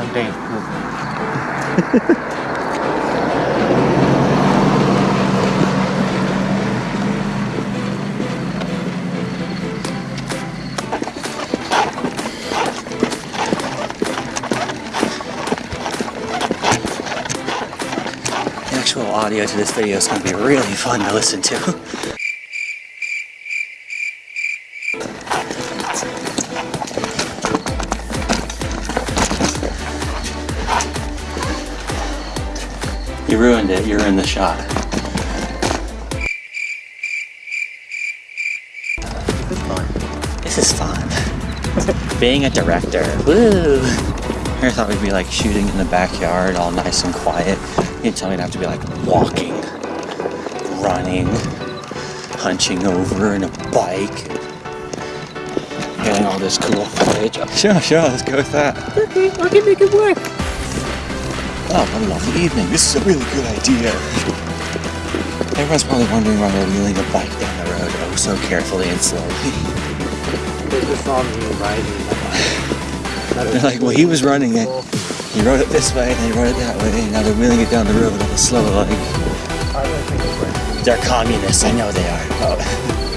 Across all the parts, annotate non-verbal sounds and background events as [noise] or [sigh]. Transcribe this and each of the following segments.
Dave Poop. The actual audio to this video is going to be really fun to listen to. [laughs] You ruined it. You're in the shot. This is fun. This is fun. Being a director. Woo! I thought we'd be like shooting in the backyard, all nice and quiet. You tell me to have to be like walking, running, hunching over in a bike, getting all this cool footage. Oh, sure, sure, let's go with that. Okay, I can make it work. Oh, what a lovely evening. This is a really good idea. Everyone's probably wondering why we're wheeling a bike down the road oh so carefully and slowly. They just saw me riding. They're like, well, he was running it. He rode it this way, and then he rode it that way, and now they're wheeling it down the road a slow like. I don't think it's working. They're communists, I know they are. Oh. [laughs]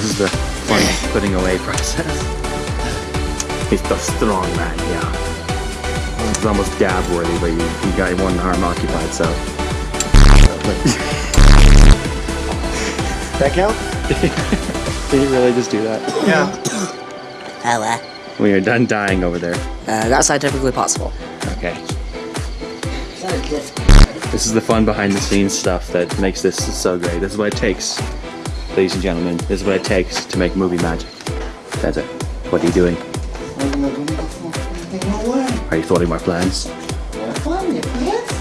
This is the fun putting away process. [laughs] He's the strong man, yeah. It's almost dab worthy, but you, you got one arm occupied, so. That count? [laughs] Did you really just do that? Yeah. [coughs] Hello. When you're done dying over there. Uh, that's scientifically possible. Okay. This is the fun behind the scenes stuff that makes this so great. This is what it takes, ladies and gentlemen. This is what it takes to make movie magic. That's it. What are you doing? Are you thwarting my plans?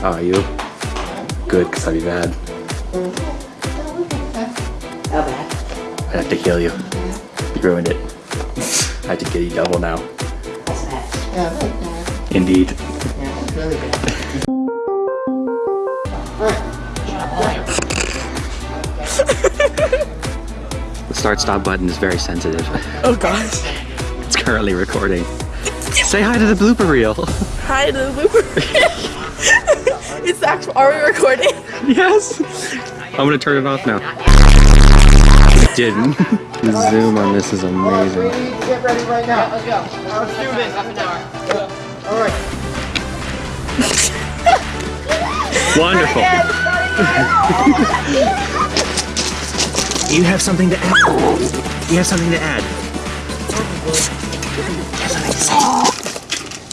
Are you? Good, because I'd be bad. How bad? I have to kill you. You ruined it. [laughs] I have to kill you double now. That's bad. Indeed. Yeah, it's really good. The start stop button is very sensitive. Oh gosh. It's currently recording. Say hi to the blooper reel. Hi to the blooper. Reel. [laughs] it's actual. Are we recording? yes. I'm gonna turn it off now. It didn't. [laughs] The zoom on this is amazing. Get ready right now. Let's go. I'll shoot it. All right. [laughs] Wonderful. You have something to add. You have something to add. You have something to say.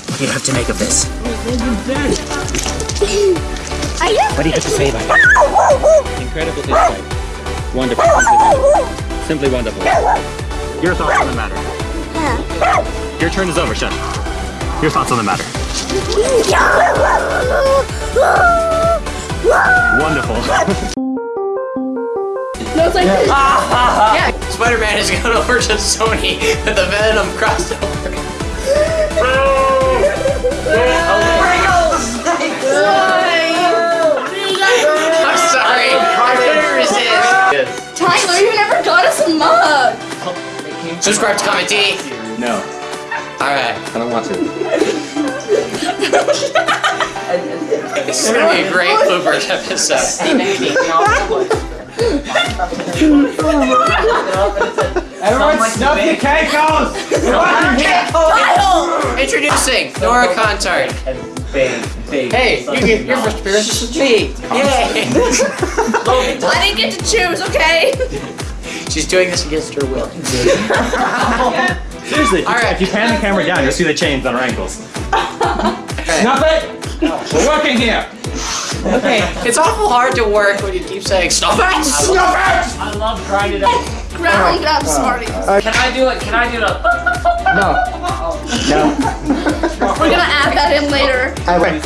What do you have to make of this? What do you have to say about it? Incredible insight. Wonderful. Simply wonderful. Your thoughts on the matter. Your turn is over, Chef. Your thoughts on the matter. Wonderful. [laughs] No, it's like this. Ah, Spider-Man has gone over to Sony with the Venom crossover. I'm sorry. I couldn't resist. Tyler, you never got us a mug. Subscribe to Comment D. No, Alright. I don't want to. This is gonna be a great bloopers episode. Everyone snuff your cankles! Introducing Nora Contard. Hey, you get your first appearance with me. Yay! [laughs] I didn't get to choose. Okay. She's doing this against her will. Seriously, if, All right. if you pan the camera down, you'll see the chains on her ankles. [laughs] Snuff it! We're working here! Okay, it's awful hard to work when you keep saying stop it. Snuff it! I love grinding up. Ground up, Smarties. Uh, Can I do it? Can I do it? [laughs] No. Oh. No. [laughs] We're gonna add that in later. I wait.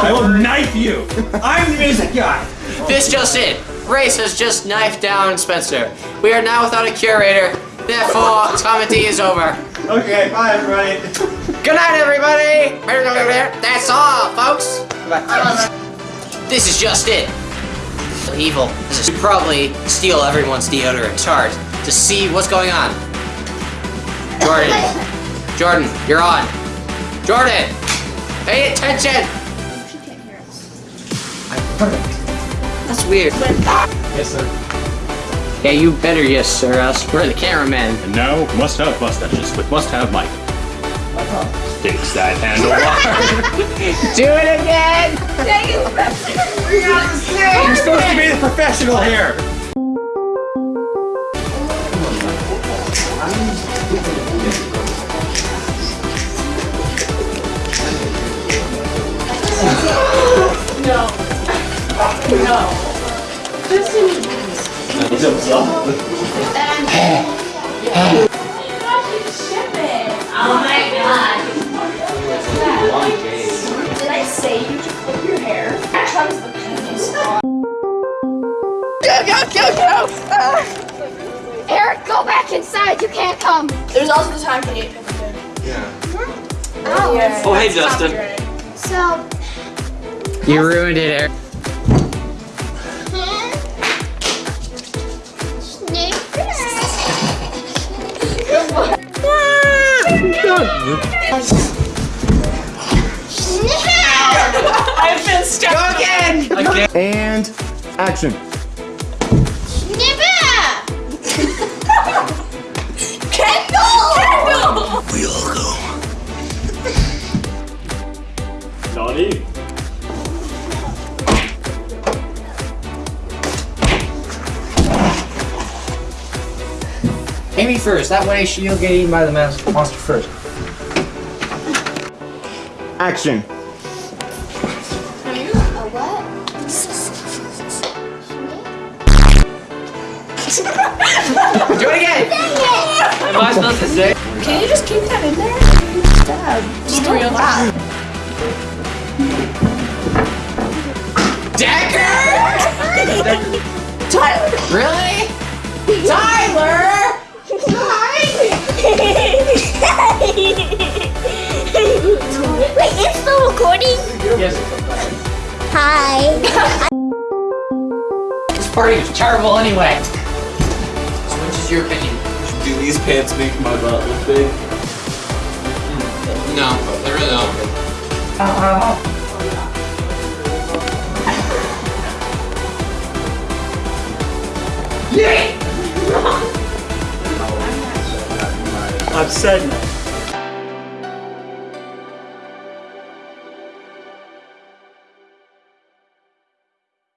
I will knife you! I'm the music guy! This just in. Race has just knifed down Spencer. We are now without a curator. Therefore, comedy is over. Okay, bye everybody. Good night, everybody. [laughs] That's all, folks. This is just it. Evil. This is probably steal everyone's deodorant chart to see what's going on. Jordan. Jordan, you're on. Jordan! Pay attention! She can't hear us. I'm perfect. That's weird. Yes, sir. Yeah, you better yes, sir, us. We're the cameramen. And now, must have mustaches with must have Mike. Uh-huh. Sticks that handle [laughs] Do it again! You're supposed to be the professional here! no. No. Justin. Oh my god. Say you to flip your hair? Comes the penis on. Go, go, go, go! Ah. Eric, go back inside. You can't come. There's also the time for Nate Pickford. Oh. Yeah. Oh, hey, Justin. So, You ruined it, Eric. I've And action. Kendall! We all go. Naughty. Amy first, that way she'll get eaten by the monster first. Action. Do it again! Am I supposed to say? Can you just keep that in there? Just real loud. Dagger! Tyler! Really? Tyler! wait, it's still recording? Yes. Hi. This party was terrible anyway. So which is your opinion? Do these pants make my butt look big? No, they really don't. I've said